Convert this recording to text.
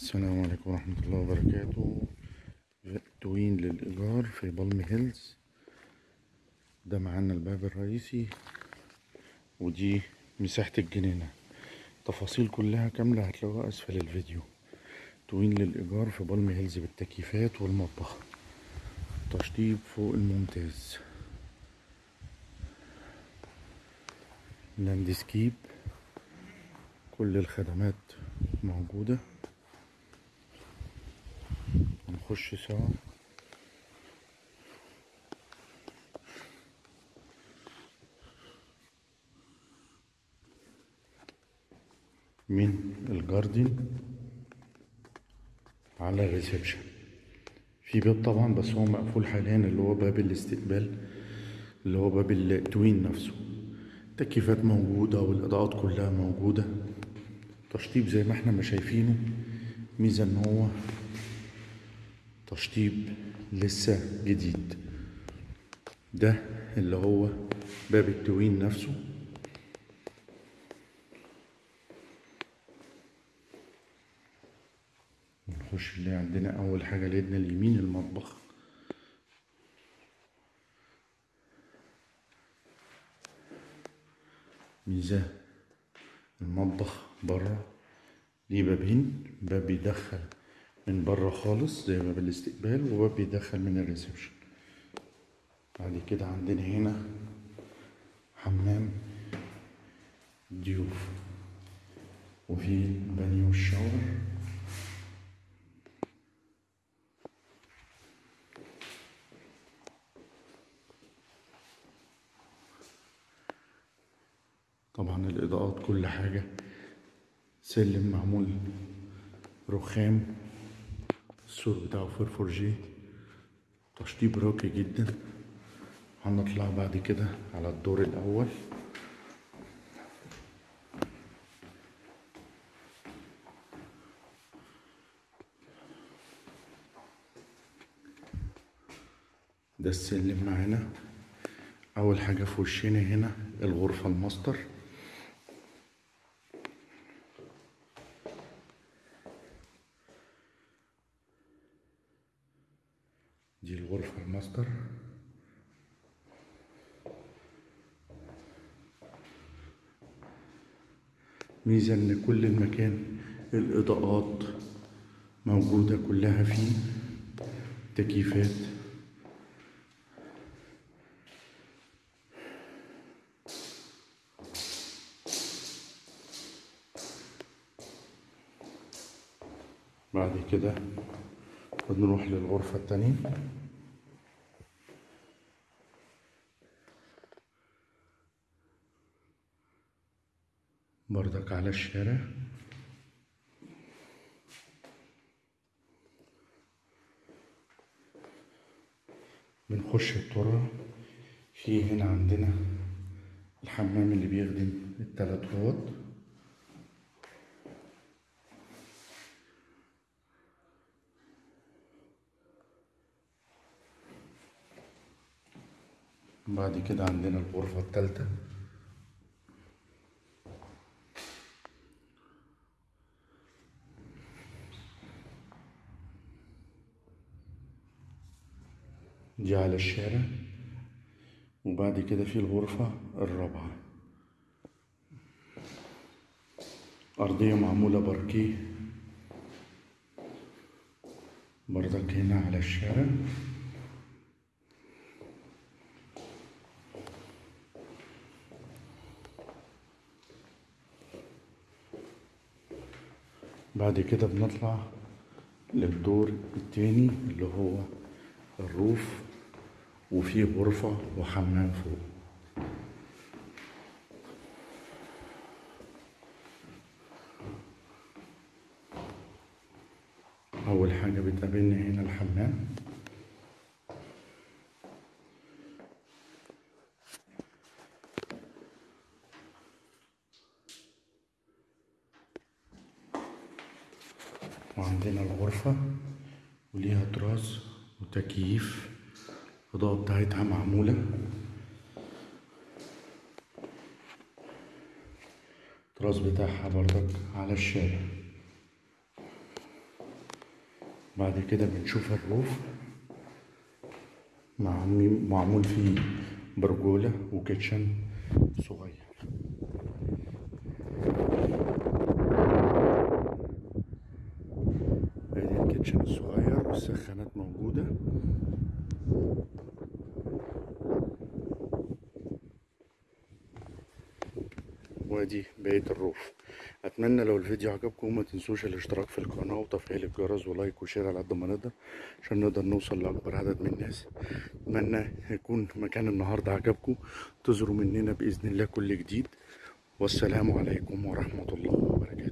السلام عليكم ورحمة الله وبركاته. twin للإيجار في بالم هيلز. ده معانا الباب الرئيسي. ودي مساحة الجنينة. تفاصيل كلها كاملة هتلاقوها أسفل الفيديو. twin للإيجار في بالم هيلز بالتكييفات والمطبخ. تشطيب فوق الممتاز. landscape. كل الخدمات موجودة. نخش سوا. من ال garden على ال reception في باب طبعا بس هو مقفول حاليا اللي هو باب الاستقبال اللي هو باب ال twin نفسه. التكييفات موجودة والإضاءات كلها موجودة. تشطيب زي ما إحنا ما شايفينه. ميزة إن هو تشطيب لسه جديد. ده اللي هو باب التوين نفسه. نخش اللي عندنا أول حاجة ليدنا اليمين المطبخ. ميزة المطبخ بره. ليه بابين؟ باب بيدخل من بره خالص زي باب الاستقبال وباب بيدخل من ال reception. بعد كده عندنا هنا حمام ضيوف وفي بانيو ال shower. طبعا الإضاءات كل حاجة. سلم معمول رخام. السور بتاعه فرفورجي تشطيب راقي جدا. هنطلع بعد كده على الدور الأول. ده السلم معانا. أول حاجة في وشنا هنا الغرفة الماستر. دي الغرفة الماستر. ميزة ان كل المكان الإضاءات موجودة كلها فيه تكييفات بعد كده بنروح للغرفة التانية. بردك على الشارع. بنخش الطرة. في هنا عندنا الحمام اللي بيخدم التلات أوض. بعد كده عندنا الغرفة التالتة. دي على الشارع وبعد كده في الغرفة الرابعة. أرضية معمولة باركيه. بردك هنا على الشارع. بعد كده بنطلع للدور التاني اللي هو الروف وفيه غرفة وحمام فوق. أول حاجة بتقابلنا هنا الحمام. وعندنا الغرفة وليها طراز وتكييف. الإضاءة بتاعتها معمولة. الطراز بتاعها بردك على الشارع. بعد كده بنشوف الروف معمول فيه برجولة وكيتشن صغير. ال kitchen الصغير والسخانات موجودة. وادي بقية ال roof. أتمنى لو الفيديو عجبكم ما تنسوش الاشتراك في القناة وتفعيل الجرس و like و share على قد ما نقدر عشان نقدر نوصل لأكبر عدد من الناس. أتمنى يكون مكان النهاردة عجبكم. تزوروا مننا بإذن الله كل جديد. والسلام عليكم ورحمة الله وبركاته.